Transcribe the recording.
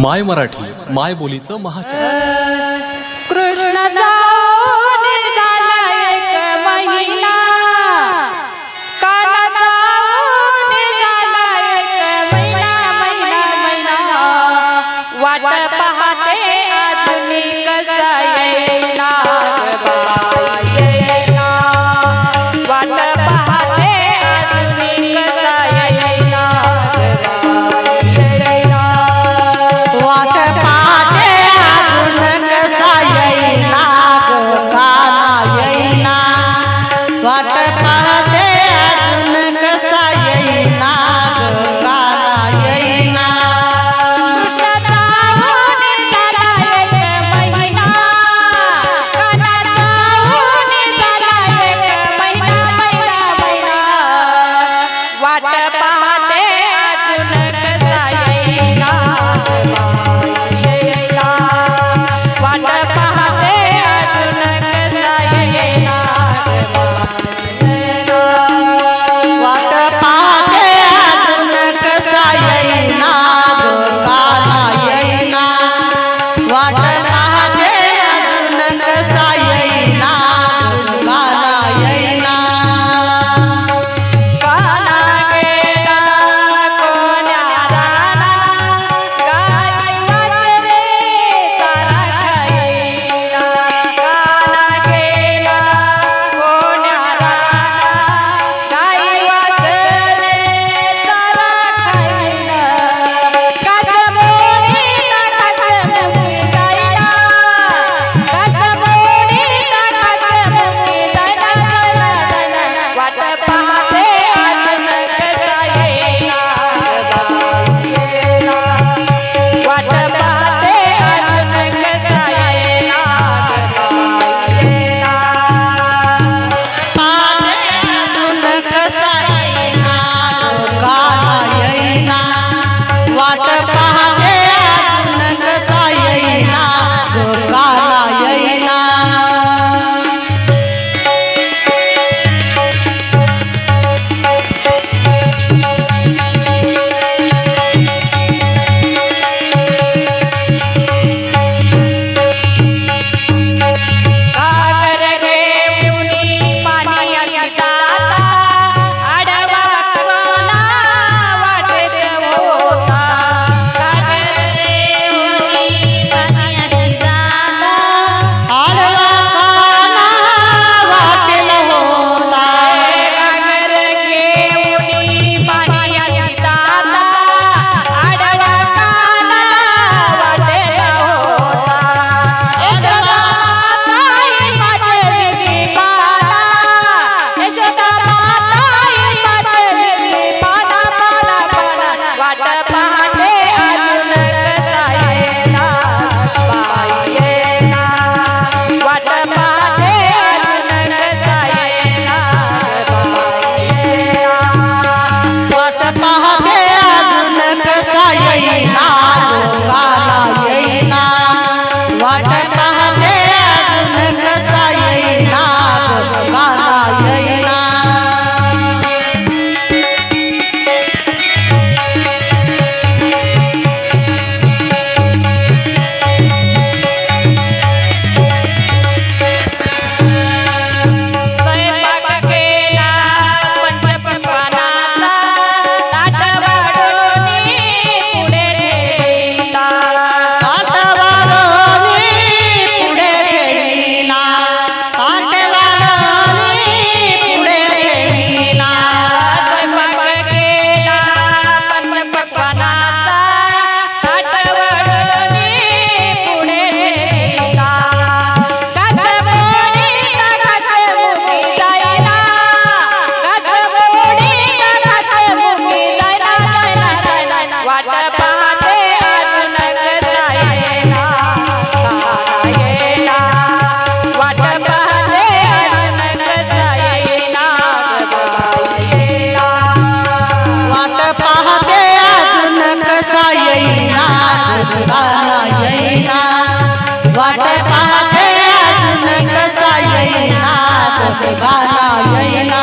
माय मराठी माय बोलीचं महाचॅनल कृष्णाचा बाला